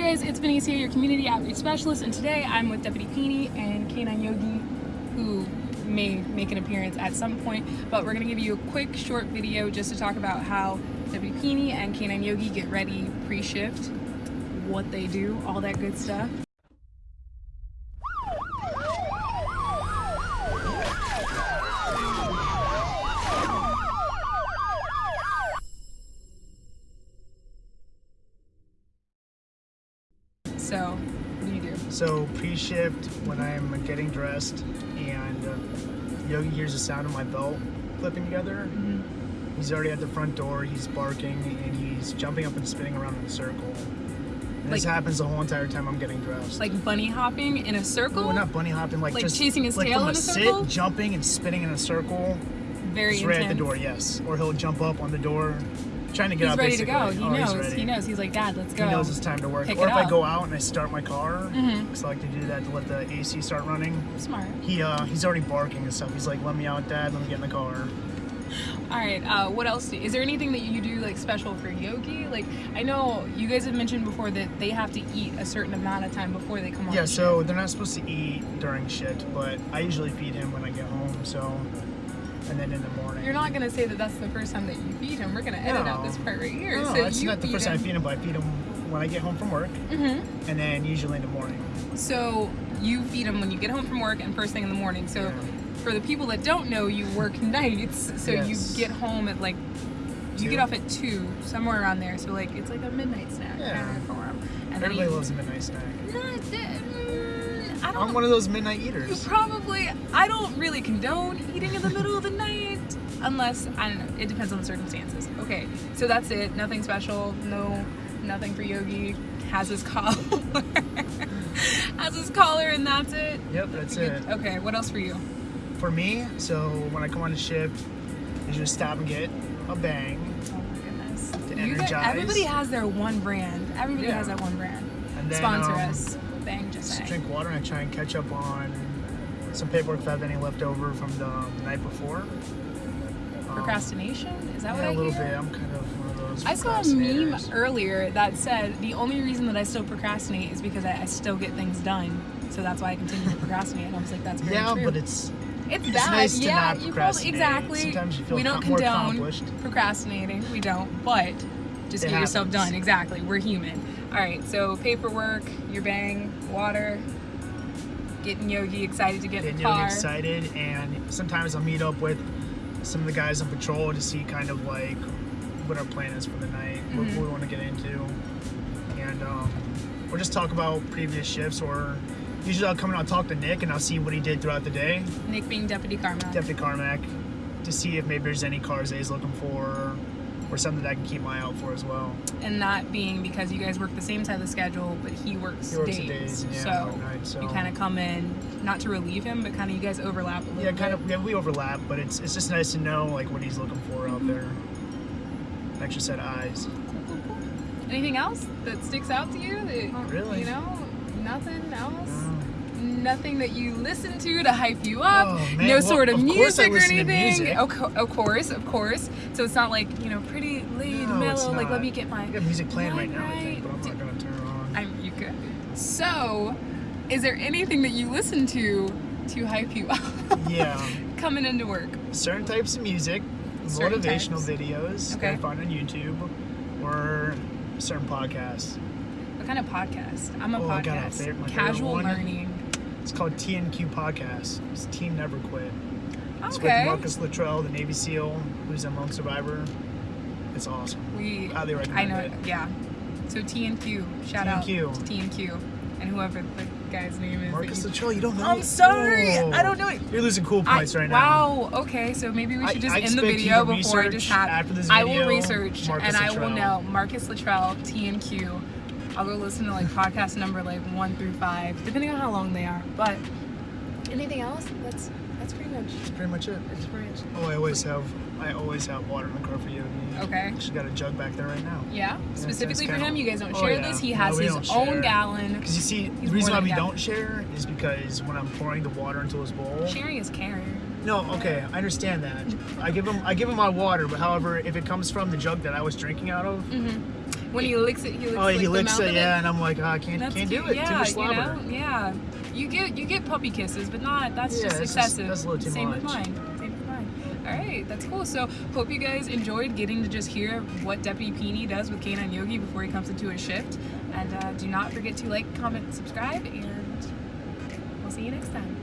guys, it's Benicia, your community outreach specialist, and today I'm with Deputy Peeny and Canine Yogi, who may make an appearance at some point, but we're gonna give you a quick short video just to talk about how Deputy Peeny and Canine Yogi get ready pre-shift, what they do, all that good stuff. So, what do you do? So pre-shift when I'm getting dressed and uh, Yogi hears the sound of my belt clipping together. Mm-hmm. He's already at the front door. He's barking and he's jumping up and spinning around in a circle. And this happens the whole entire time I'm getting dressed. Like bunny hopping in a circle? well, not bunny hopping, like, Like just chasing his like tail in a sit, circle? jumping and spinning in a circle. Very right at the door, yes. Or he'll jump up on the door, trying to get He's out. ready to go. He Oh, knows. He knows. He's like, Dad, let's go. He knows it's time to work. Pick or if I go out and I start my car, Mhm. because I like to do that to let the AC start running. Smart. He uh, he's already barking and stuff. He's like, "Let me out, Dad. Let me get in the car." All right. Uh, what else? Do, is there anything that you do like special for Yogi? Like, I know you guys have mentioned before that they have to eat a certain amount of time before they come on. Yeah, so they're not supposed to eat during shit, but I usually feed him when I get home. So, and then in the morning. You're not gonna say that that's the first time that you feed him. We're gonna edit out this part right here. No, so that's not the first time I feed him, but I feed him when I get home from work, Mhm. and then usually in the morning. So you feed him when you get home from work and first thing in the morning. So Yeah. for the people that don't know, you work nights. So Yes. you get home at like you Two. get off at two, somewhere around there. So like it's like a midnight snack Yeah. for him. And Everybody loves a midnight snack. Not mm, I don't. I'm one of those midnight You eaters. probably. I don't really condone eating in the middle of the night, unless I don't know. It depends on the circumstances. Okay, so that's it. Nothing special. No, nothing for Yogi. Has his collar. Has his collar, and that's it. Yep, that's it. Okay, what else for you? For me, so when I come on the ship, I just stop and get a bang. Oh my goodness. To energize. everybody has their one brand. Everybody Yeah. has that one brand. And then, Sponsor um, us. Just drink water and try and catch up on some paperwork if I have any left over from the night before. Um, Procrastination? Is that what yeah, I a little hear? bit. I'm kind of one of those. I saw a meme earlier that said the only reason that I still procrastinate is because I, I still get things done. So that's why I continue to procrastinate. And I was like, that's very Yeah, true. but it's it's, it's bad. nice to yeah, not you probably procrastinate. exactly. Sometimes you feel we don't condone accomplished. procrastinating. We don't. But just It get yourself done. Exactly. We're human. All right. So paperwork, your bang, water, getting Yogi excited to get in the car. excited, and sometimes I'll meet up with some of the guys on patrol to see kind of like what our plan is for the night, what Mhm. we want to get into, and um, or just talk about previous shifts. Or usually I'll come and I'll talk to Nick and I'll see what he did throughout the day, Nick being Deputy Carmack. Deputy Carmack, to see if maybe there's any cars that he's looking for. Or something that I can keep my eye out for as well. and that being because you guys work the same side of the schedule, but he works, He works days. the days, yeah, so, I nights, so- you kind of come in, not to relieve him, but kind of you guys overlap a little Yeah, bit. kind of. Yeah, we overlap, but it's it's just nice to know like what he's looking for out mm-hmm. there. An extra set of eyes. Anything else that sticks out to you? That, really. You know, nothing else. No. Nothing that you listen to to hype you up. Oh. No Well, sort of, of music or to anything. music. Of, co- of course, of course. So it's not like you know, pretty laid, No, mellow. Like let me get my. I got music playing right now, I think, but I'm not gonna turn it on. I'm you could. So, is there anything that you listen to to hype you up? yeah, Coming into work. certain types of music, Certain motivational types. videos Okay. that I find on YouTube, or certain podcasts. What kind of podcast? I'm a Oh, I got a podcast. favorite- Casual learning. It's called TNQ Podcast. It's Team Never Quit. It's with Marcus Luttrell, the Navy SEAL, who's a lone survivor. It's awesome. We Highly I know it. yeah. So T and Q. Shout out T&Q. to T and whoever the guy's name is. Marcus Luttrell, you don't know? I'm sorry. Oh. I don't know it. You're losing cool I- points right now. wow. Okay, so maybe we should just I end the video before I just have. after this I will research Marcus and I will know Marcus Luttrell T and Q. I'll go listen to like podcast number like one through five, depending on how long they are. But anything else? That's that's pretty much. That's pretty much it. That's pretty much. Oh, I always have, I always have water in the car for you. Okay. She's got a jug back there right now. Yeah, it's specifically for him. You guys don't Oh, share yeah. this. He has we his own share. gallon. Because you see, He's the reason why we than don't share is because when I'm pouring the water into his bowl. Sharing is caring. No, okay, I understand that. I give him, I give him my water, but however, if it comes from the jug that I was drinking out of, Mm-hmm. When he licks it, he licks oh, like, he licks it, yeah, and I'm like, oh, I can't, That's can't do it. Yeah, Too much you know, yeah. You get you get puppy kisses, but not that's Yeah, just it's just- excessive. that's a little too Same with much. mine. Same with mine. All right, that's cool. So hope you guys enjoyed getting to just hear what Deputy Peony does with Canine Yogi before he comes into his shift. And uh, do not forget to like, comment, subscribe, and we'll see you next time.